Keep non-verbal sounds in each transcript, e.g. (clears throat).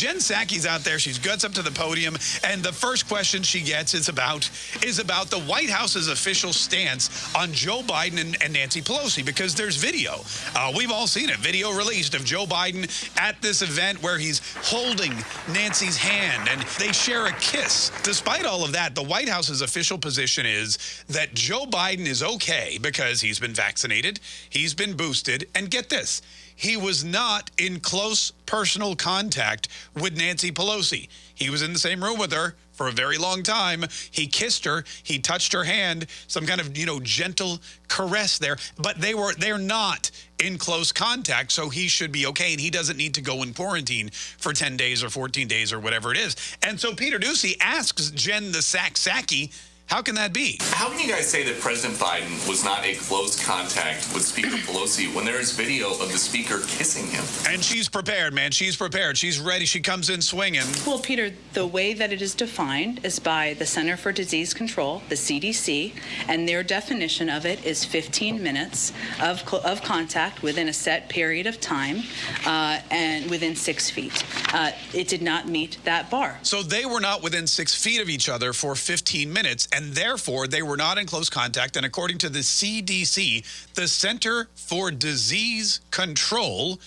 Jen Psaki's out there. She's guts up to the podium, and the first question she gets is about is about the White House's official stance on Joe Biden and, and Nancy Pelosi because there's video. Uh, we've all seen it. Video released of Joe Biden at this event where he's holding Nancy's hand and they share a kiss. Despite all of that, the White House's official position is that Joe Biden is okay because he's been vaccinated, he's been boosted, and get this, he was not in close personal contact with Nancy Pelosi. He was in the same room with her for a very long time. He kissed her, he touched her hand, some kind of, you know, gentle caress there, but they were they're not in close contact, so he should be okay and he doesn't need to go in quarantine for 10 days or 14 days or whatever it is. And so Peter Doocy asks Jen the Sack Psaki how can that be? How can you guys say that President Biden was not in close contact with Speaker (clears throat) Pelosi when there is video of the speaker kissing him? And she's prepared, man. She's prepared. She's ready. She comes in swinging. Well, Peter, the way that it is defined is by the Center for Disease Control, the CDC, and their definition of it is 15 minutes of, of contact within a set period of time uh, and within six feet. Uh, it did not meet that bar. So they were not within six feet of each other for 15 minutes. And and therefore they were not in close contact. And according to the CDC, the Center for Disease Control,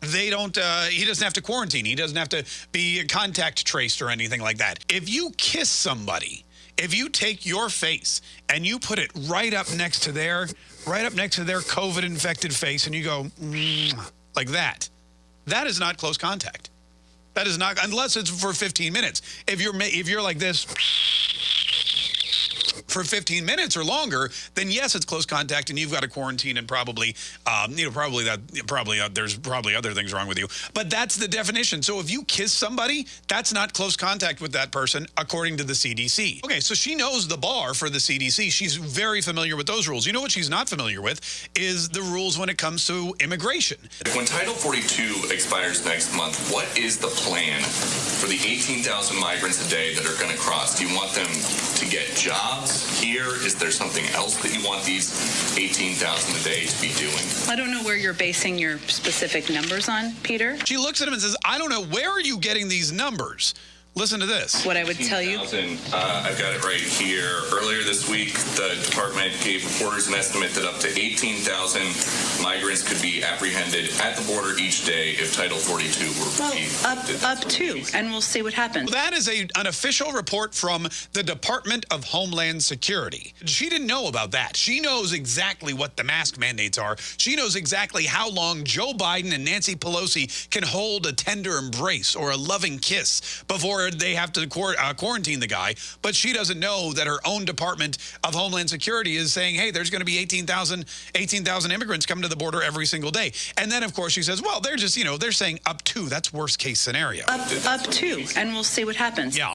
they don't uh, he doesn't have to quarantine. He doesn't have to be contact traced or anything like that. If you kiss somebody if you take your face and you put it right up next to their right up next to their covid infected face and you go like that that is not close contact. That is not unless it's for 15 minutes. If you're if you're like this for 15 minutes or longer, then yes, it's close contact and you've got to quarantine and probably, um, you know, probably that, probably uh, there's probably other things wrong with you. But that's the definition. So if you kiss somebody, that's not close contact with that person, according to the CDC. Okay, so she knows the bar for the CDC. She's very familiar with those rules. You know what she's not familiar with is the rules when it comes to immigration. When Title 42 expires next month, what is the plan for the 18,000 migrants a day that are going to cross? Do you want them to get jobs? Here? Is there something else that you want these 18,000 a day to be doing? I don't know where you're basing your specific numbers on, Peter. She looks at him and says, I don't know, where are you getting these numbers? Listen to this. What I would tell you. Uh, I've got it right here. Earlier this week, the department gave reporters an estimate that up to 18,000 migrants could be apprehended at the border each day if Title 42 were well, up, up to, and we'll see what happens. Well, that is a, an official report from the Department of Homeland Security. She didn't know about that. She knows exactly what the mask mandates are. She knows exactly how long Joe Biden and Nancy Pelosi can hold a tender embrace or a loving kiss before they have to uh, quarantine the guy. But she doesn't know that her own Department of Homeland Security is saying, hey, there's going to be 18,000 18, immigrants coming to the border every single day. And then, of course, she says, well, they're just, you know, they're saying up to. That's worst case scenario. Up, up to. And we'll see what happens. Yeah.